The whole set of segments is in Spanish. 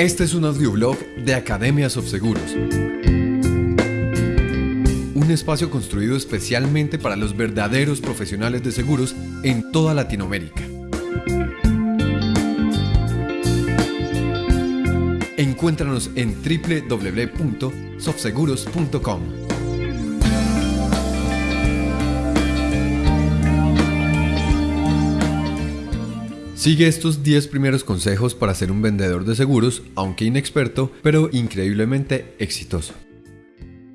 Este es un audioblog de Academias of Seguros. Un espacio construido especialmente para los verdaderos profesionales de seguros en toda Latinoamérica. Encuéntranos en www.softseguros.com. Sigue estos 10 primeros consejos para ser un vendedor de seguros, aunque inexperto, pero increíblemente exitoso.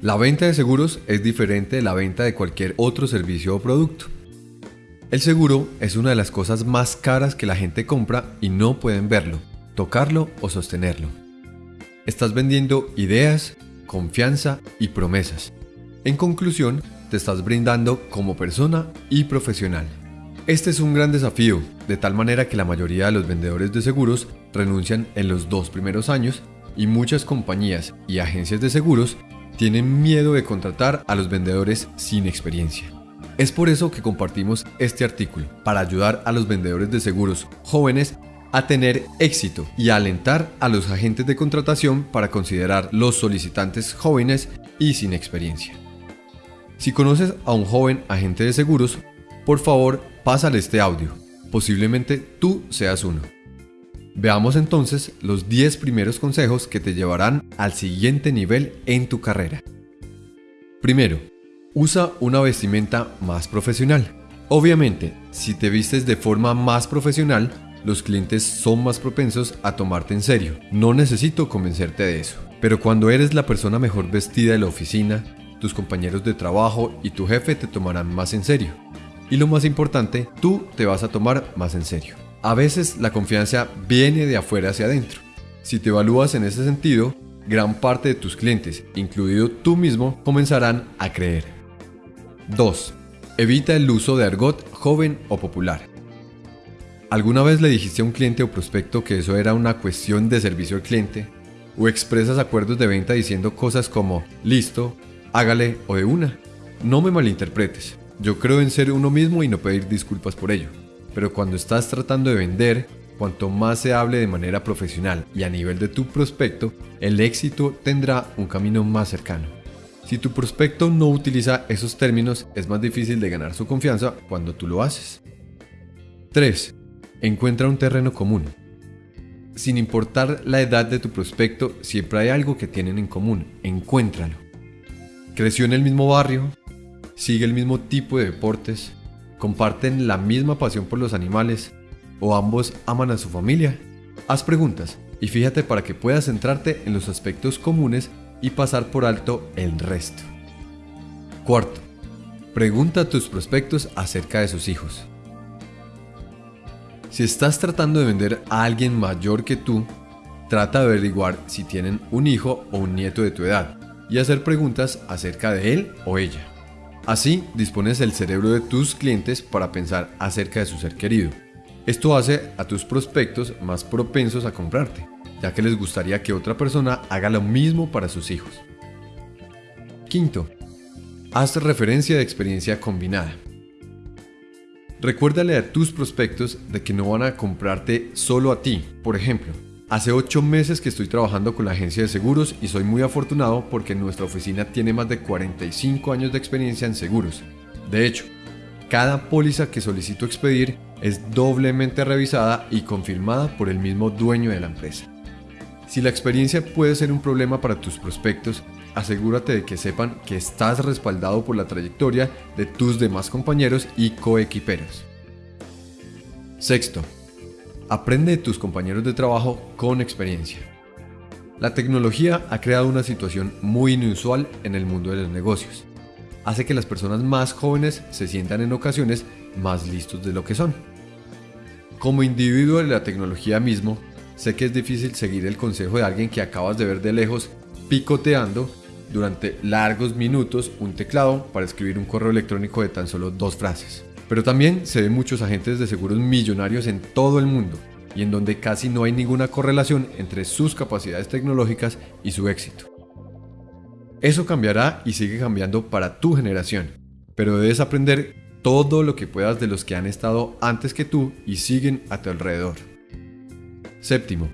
La venta de seguros es diferente de la venta de cualquier otro servicio o producto. El seguro es una de las cosas más caras que la gente compra y no pueden verlo, tocarlo o sostenerlo. Estás vendiendo ideas, confianza y promesas. En conclusión, te estás brindando como persona y profesional. Este es un gran desafío, de tal manera que la mayoría de los vendedores de seguros renuncian en los dos primeros años y muchas compañías y agencias de seguros tienen miedo de contratar a los vendedores sin experiencia. Es por eso que compartimos este artículo, para ayudar a los vendedores de seguros jóvenes a tener éxito y alentar a los agentes de contratación para considerar los solicitantes jóvenes y sin experiencia. Si conoces a un joven agente de seguros, por favor pásale este audio. Posiblemente tú seas uno. Veamos entonces los 10 primeros consejos que te llevarán al siguiente nivel en tu carrera. Primero, usa una vestimenta más profesional. Obviamente, si te vistes de forma más profesional, los clientes son más propensos a tomarte en serio. No necesito convencerte de eso. Pero cuando eres la persona mejor vestida de la oficina, tus compañeros de trabajo y tu jefe te tomarán más en serio. Y lo más importante, tú te vas a tomar más en serio. A veces la confianza viene de afuera hacia adentro. Si te evalúas en ese sentido, gran parte de tus clientes, incluido tú mismo, comenzarán a creer. 2. Evita el uso de argot joven o popular. ¿Alguna vez le dijiste a un cliente o prospecto que eso era una cuestión de servicio al cliente? ¿O expresas acuerdos de venta diciendo cosas como listo, hágale o de una? No me malinterpretes. Yo creo en ser uno mismo y no pedir disculpas por ello. Pero cuando estás tratando de vender, cuanto más se hable de manera profesional y a nivel de tu prospecto, el éxito tendrá un camino más cercano. Si tu prospecto no utiliza esos términos, es más difícil de ganar su confianza cuando tú lo haces. 3. Encuentra un terreno común. Sin importar la edad de tu prospecto, siempre hay algo que tienen en común. Encuéntralo. Creció en el mismo barrio, sigue el mismo tipo de deportes, comparten la misma pasión por los animales o ambos aman a su familia. Haz preguntas y fíjate para que puedas centrarte en los aspectos comunes y pasar por alto el resto. Cuarto, pregunta a tus prospectos acerca de sus hijos. Si estás tratando de vender a alguien mayor que tú, trata de averiguar si tienen un hijo o un nieto de tu edad y hacer preguntas acerca de él o ella. Así dispones el cerebro de tus clientes para pensar acerca de su ser querido. Esto hace a tus prospectos más propensos a comprarte, ya que les gustaría que otra persona haga lo mismo para sus hijos. Quinto, haz referencia de experiencia combinada. Recuérdale a tus prospectos de que no van a comprarte solo a ti. Por ejemplo, Hace 8 meses que estoy trabajando con la agencia de seguros y soy muy afortunado porque nuestra oficina tiene más de 45 años de experiencia en seguros. De hecho, cada póliza que solicito expedir es doblemente revisada y confirmada por el mismo dueño de la empresa. Si la experiencia puede ser un problema para tus prospectos, asegúrate de que sepan que estás respaldado por la trayectoria de tus demás compañeros y coequiperos. Sexto, Aprende de tus compañeros de trabajo con experiencia. La tecnología ha creado una situación muy inusual en el mundo de los negocios. Hace que las personas más jóvenes se sientan en ocasiones más listos de lo que son. Como individuo de la tecnología mismo, sé que es difícil seguir el consejo de alguien que acabas de ver de lejos picoteando durante largos minutos un teclado para escribir un correo electrónico de tan solo dos frases. Pero también se ven muchos agentes de seguros millonarios en todo el mundo y en donde casi no hay ninguna correlación entre sus capacidades tecnológicas y su éxito. Eso cambiará y sigue cambiando para tu generación, pero debes aprender todo lo que puedas de los que han estado antes que tú y siguen a tu alrededor. Séptimo,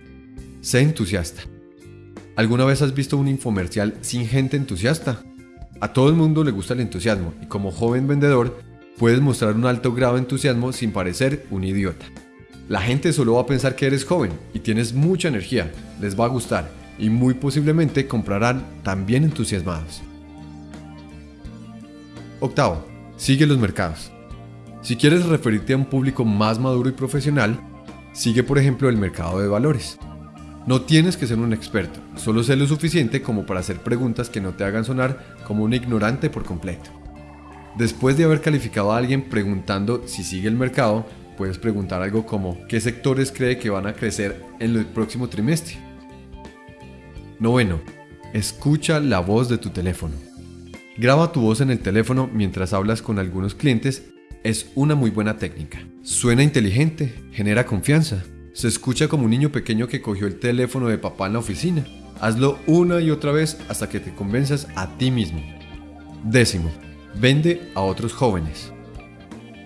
sé entusiasta. ¿Alguna vez has visto un infomercial sin gente entusiasta? A todo el mundo le gusta el entusiasmo y como joven vendedor puedes mostrar un alto grado de entusiasmo sin parecer un idiota. La gente solo va a pensar que eres joven y tienes mucha energía, les va a gustar y muy posiblemente comprarán también entusiasmados. Octavo, sigue los mercados. Si quieres referirte a un público más maduro y profesional, sigue por ejemplo el mercado de valores. No tienes que ser un experto, solo sé lo suficiente como para hacer preguntas que no te hagan sonar como un ignorante por completo. Después de haber calificado a alguien preguntando si sigue el mercado, puedes preguntar algo como ¿qué sectores cree que van a crecer en el próximo trimestre? Noveno, escucha la voz de tu teléfono. Graba tu voz en el teléfono mientras hablas con algunos clientes es una muy buena técnica. Suena inteligente, genera confianza, se escucha como un niño pequeño que cogió el teléfono de papá en la oficina. Hazlo una y otra vez hasta que te convenzas a ti mismo. Décimo, vende a otros jóvenes.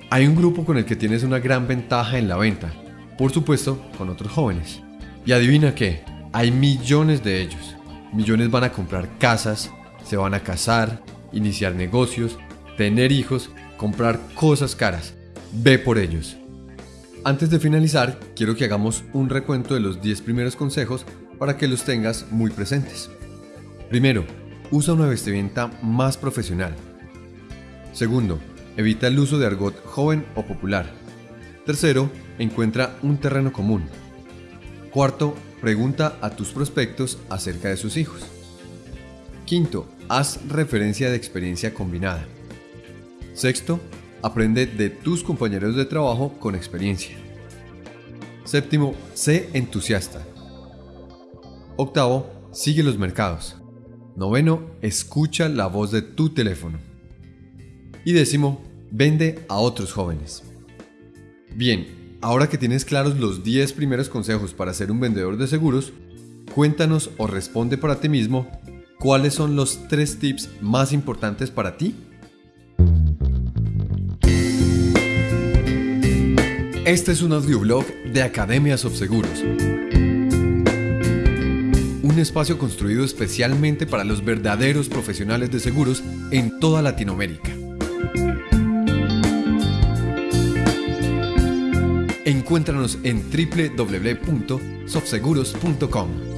Hay un grupo con el que tienes una gran ventaja en la venta, por supuesto con otros jóvenes. Y adivina qué, hay millones de ellos. Millones van a comprar casas, se van a casar, iniciar negocios, tener hijos, comprar cosas caras. Ve por ellos. Antes de finalizar, quiero que hagamos un recuento de los 10 primeros consejos para que los tengas muy presentes. Primero, usa una vestimenta más profesional. Segundo, evita el uso de argot joven o popular. Tercero, encuentra un terreno común. Cuarto, pregunta a tus prospectos acerca de sus hijos. Quinto, haz referencia de experiencia combinada. Sexto, Aprende de tus compañeros de trabajo con experiencia. Séptimo, sé entusiasta. Octavo, sigue los mercados. Noveno, escucha la voz de tu teléfono. Y décimo, vende a otros jóvenes. Bien, ahora que tienes claros los 10 primeros consejos para ser un vendedor de seguros, cuéntanos o responde para ti mismo cuáles son los 3 tips más importantes para ti Este es un audioblog de Academias of Seguros. Un espacio construido especialmente para los verdaderos profesionales de seguros en toda Latinoamérica. Encuéntranos en www.sofseguros.com.